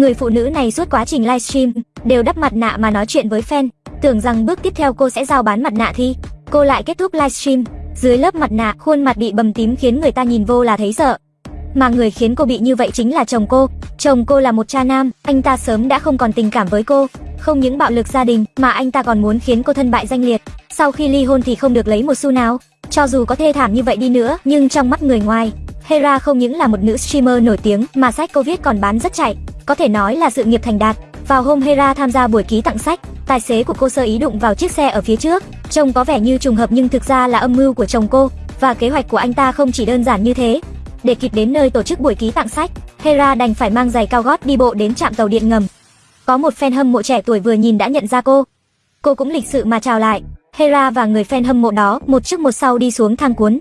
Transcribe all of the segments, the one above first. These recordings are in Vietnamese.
Người phụ nữ này suốt quá trình livestream đều đắp mặt nạ mà nói chuyện với fan, tưởng rằng bước tiếp theo cô sẽ giao bán mặt nạ thi, cô lại kết thúc livestream dưới lớp mặt nạ, khuôn mặt bị bầm tím khiến người ta nhìn vô là thấy sợ. Mà người khiến cô bị như vậy chính là chồng cô. Chồng cô là một cha nam, anh ta sớm đã không còn tình cảm với cô, không những bạo lực gia đình mà anh ta còn muốn khiến cô thân bại danh liệt. Sau khi ly hôn thì không được lấy một xu nào. Cho dù có thê thảm như vậy đi nữa, nhưng trong mắt người ngoài, Hera không những là một nữ streamer nổi tiếng mà sách cô viết còn bán rất chạy, có thể nói là sự nghiệp thành đạt. Vào hôm Hera tham gia buổi ký tặng sách, tài xế của cô sơ ý đụng vào chiếc xe ở phía trước, trông có vẻ như trùng hợp nhưng thực ra là âm mưu của chồng cô, và kế hoạch của anh ta không chỉ đơn giản như thế. Để kịp đến nơi tổ chức buổi ký tặng sách, Hera đành phải mang giày cao gót đi bộ đến trạm tàu điện ngầm. Có một fan hâm mộ trẻ tuổi vừa nhìn đã nhận ra cô. Cô cũng lịch sự mà chào lại. Hera và người fan hâm mộ đó một trước một sau đi xuống thang cuốn.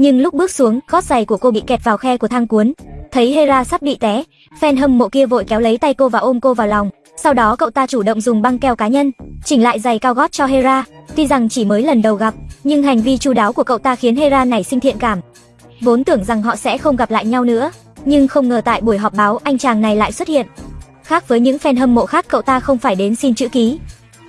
Nhưng lúc bước xuống, gót giày của cô bị kẹt vào khe của thang cuốn. Thấy Hera sắp bị té, fan hâm mộ kia vội kéo lấy tay cô và ôm cô vào lòng. Sau đó cậu ta chủ động dùng băng keo cá nhân, chỉnh lại giày cao gót cho Hera. Tuy rằng chỉ mới lần đầu gặp, nhưng hành vi chu đáo của cậu ta khiến Hera nảy sinh thiện cảm. Vốn tưởng rằng họ sẽ không gặp lại nhau nữa, nhưng không ngờ tại buổi họp báo anh chàng này lại xuất hiện. Khác với những fan hâm mộ khác cậu ta không phải đến xin chữ ký.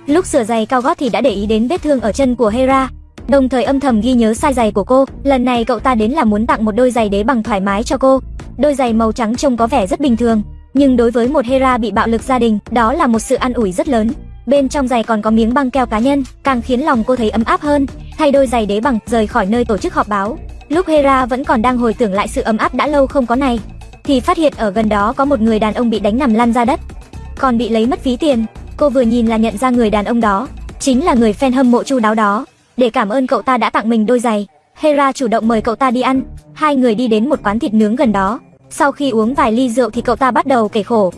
Lúc sửa giày cao gót thì đã để ý đến vết thương ở chân của Hera, đồng thời âm thầm ghi nhớ sai giày của cô. Lần này cậu ta đến là muốn tặng một đôi giày đế bằng thoải mái cho cô. Đôi giày màu trắng trông có vẻ rất bình thường, nhưng đối với một Hera bị bạo lực gia đình, đó là một sự an ủi rất lớn. Bên trong giày còn có miếng băng keo cá nhân, càng khiến lòng cô thấy ấm áp hơn. Thay đôi giày đế bằng, rời khỏi nơi tổ chức họp báo. Lúc Hera vẫn còn đang hồi tưởng lại sự ấm áp đã lâu không có này, thì phát hiện ở gần đó có một người đàn ông bị đánh nằm lăn ra đất, còn bị lấy mất ví tiền. Cô vừa nhìn là nhận ra người đàn ông đó, chính là người fan hâm mộ chu đáo đó. Để cảm ơn cậu ta đã tặng mình đôi giày, Hera chủ động mời cậu ta đi ăn. Hai người đi đến một quán thịt nướng gần đó. Sau khi uống vài ly rượu thì cậu ta bắt đầu kể khổ,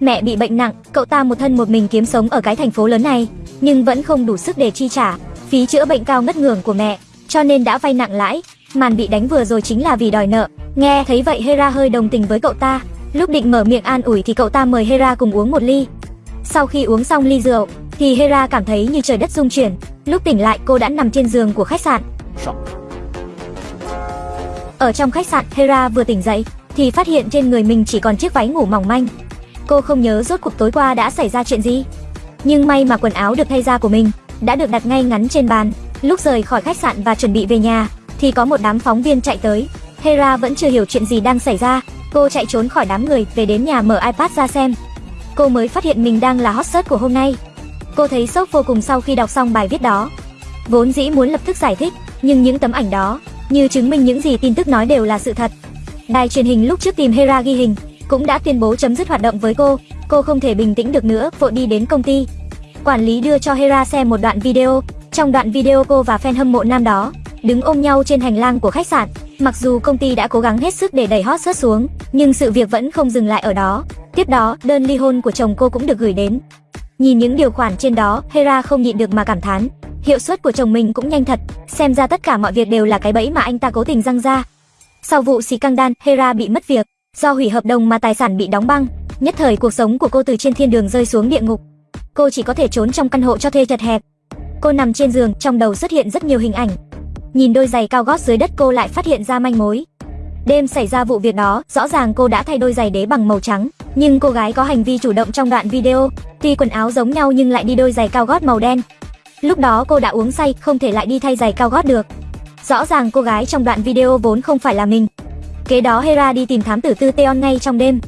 Mẹ bị bệnh nặng, cậu ta một thân một mình kiếm sống ở cái thành phố lớn này, nhưng vẫn không đủ sức để chi trả phí chữa bệnh cao ngất ngưởng của mẹ, cho nên đã vay nặng lãi. Màn bị đánh vừa rồi chính là vì đòi nợ. Nghe thấy vậy Hera hơi đồng tình với cậu ta, lúc định mở miệng an ủi thì cậu ta mời Hera cùng uống một ly. Sau khi uống xong ly rượu, thì Hera cảm thấy như trời đất rung chuyển. Lúc tỉnh lại cô đã nằm trên giường của khách sạn. Ở trong khách sạn, Hera vừa tỉnh dậy thì phát hiện trên người mình chỉ còn chiếc váy ngủ mỏng manh, Cô không nhớ rốt cuộc tối qua đã xảy ra chuyện gì. Nhưng may mà quần áo được thay ra của mình đã được đặt ngay ngắn trên bàn. Lúc rời khỏi khách sạn và chuẩn bị về nhà, thì có một đám phóng viên chạy tới. Hera vẫn chưa hiểu chuyện gì đang xảy ra. Cô chạy trốn khỏi đám người, về đến nhà mở iPad ra xem. Cô mới phát hiện mình đang là hot search của hôm nay. Cô thấy sốc vô cùng sau khi đọc xong bài viết đó. Vốn dĩ muốn lập tức giải thích, nhưng những tấm ảnh đó, như chứng minh những gì tin tức nói đều là sự thật. Đài truyền hình lúc trước tìm Hera ghi hình, cũng đã tuyên bố chấm dứt hoạt động với cô. Cô không thể bình tĩnh được nữa, vội đi đến công ty. Quản lý đưa cho Hera xem một đoạn video. Trong đoạn video cô và fan hâm mộ nam đó đứng ôm nhau trên hành lang của khách sạn. Mặc dù công ty đã cố gắng hết sức để đẩy hot search xuống, nhưng sự việc vẫn không dừng lại ở đó. Tiếp đó, đơn ly hôn của chồng cô cũng được gửi đến. Nhìn những điều khoản trên đó, Hera không nhịn được mà cảm thán. Hiệu suất của chồng mình cũng nhanh thật, xem ra tất cả mọi việc đều là cái bẫy mà anh ta cố tình răng ra. Sau vụ xì căng đan, Hera bị mất việc, Do hủy hợp đồng mà tài sản bị đóng băng, nhất thời cuộc sống của cô từ trên thiên đường rơi xuống địa ngục. Cô chỉ có thể trốn trong căn hộ cho thuê chật hẹp. Cô nằm trên giường, trong đầu xuất hiện rất nhiều hình ảnh. Nhìn đôi giày cao gót dưới đất cô lại phát hiện ra manh mối. Đêm xảy ra vụ việc đó, rõ ràng cô đã thay đôi giày đế bằng màu trắng, nhưng cô gái có hành vi chủ động trong đoạn video, tuy quần áo giống nhau nhưng lại đi đôi giày cao gót màu đen. Lúc đó cô đã uống say, không thể lại đi thay giày cao gót được. Rõ ràng cô gái trong đoạn video vốn không phải là mình, Kế đó Hera đi tìm thám tử tư Teon ngay trong đêm.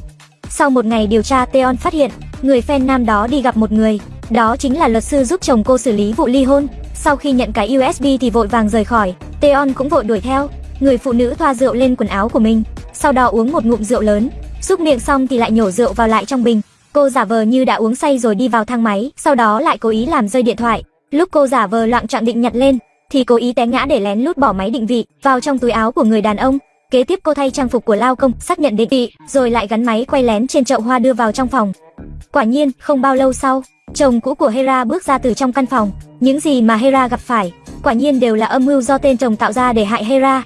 Sau một ngày điều tra Teon phát hiện, người fan nam đó đi gặp một người, đó chính là luật sư giúp chồng cô xử lý vụ ly hôn. Sau khi nhận cái USB thì vội vàng rời khỏi, Teon cũng vội đuổi theo. Người phụ nữ thoa rượu lên quần áo của mình, sau đó uống một ngụm rượu lớn, xúc miệng xong thì lại nhổ rượu vào lại trong bình. Cô giả vờ như đã uống say rồi đi vào thang máy, sau đó lại cố ý làm rơi điện thoại. Lúc cô giả vờ loạn trọng định nhặt lên, thì cố ý té ngã để lén lút bỏ máy định vị vào trong túi áo của người đàn ông. Kế tiếp cô thay trang phục của lao công, xác nhận định vị, rồi lại gắn máy quay lén trên chậu hoa đưa vào trong phòng. Quả nhiên, không bao lâu sau, chồng cũ của Hera bước ra từ trong căn phòng. Những gì mà Hera gặp phải, quả nhiên đều là âm mưu do tên chồng tạo ra để hại Hera.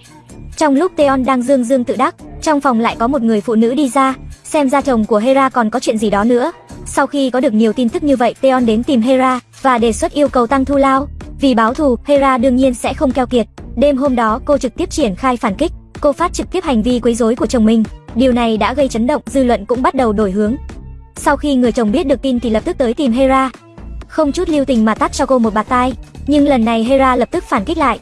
Trong lúc Teon đang dương dương tự đắc, trong phòng lại có một người phụ nữ đi ra, xem ra chồng của Hera còn có chuyện gì đó nữa. Sau khi có được nhiều tin tức như vậy, Teon đến tìm Hera và đề xuất yêu cầu tăng thu lao. Vì báo thù, Hera đương nhiên sẽ không keo kiệt. Đêm hôm đó, cô trực tiếp triển khai phản kích, cô phát trực tiếp hành vi quấy rối của chồng mình. Điều này đã gây chấn động, dư luận cũng bắt đầu đổi hướng. Sau khi người chồng biết được tin thì lập tức tới tìm Hera. Không chút lưu tình mà tát cho cô một bạt tai, nhưng lần này Hera lập tức phản kích lại.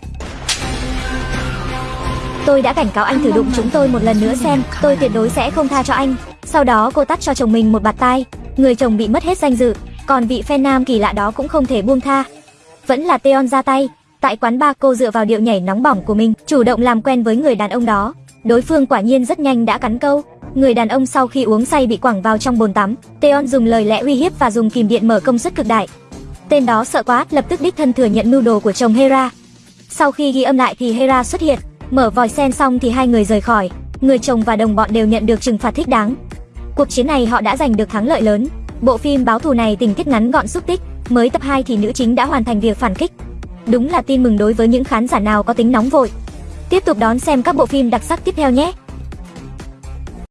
Tôi đã cảnh cáo anh thử đụng chúng tôi một lần nữa xem, tôi tuyệt đối sẽ không tha cho anh. Sau đó cô tát cho chồng mình một bạt tai, người chồng bị mất hết danh dự, còn vị fan nam kỳ lạ đó cũng không thể buông tha. Vẫn là Teon ra tay, tại quán bar cô dựa vào điệu nhảy nóng bỏng của mình, chủ động làm quen với người đàn ông đó. Đối phương quả nhiên rất nhanh đã cắn câu. Người đàn ông sau khi uống say bị quẳng vào trong bồn tắm, Teon dùng lời lẽ uy hiếp và dùng kìm điện mở công suất cực đại. Tên đó sợ quá, lập tức đích thân thừa nhận mưu đồ của chồng Hera. Sau khi ghi âm lại thì Hera xuất hiện, mở vòi sen xong thì hai người rời khỏi. Người chồng và đồng bọn đều nhận được trừng phạt thích đáng. Cuộc chiến này họ đã giành được thắng lợi lớn. Bộ phim báo thù này tình tiết ngắn gọn xúc tích, mới tập 2 thì nữ chính đã hoàn thành việc phản kích. Đúng là tin mừng đối với những khán giả nào có tính nóng vội. Tiếp tục đón xem các bộ phim đặc sắc tiếp theo nhé.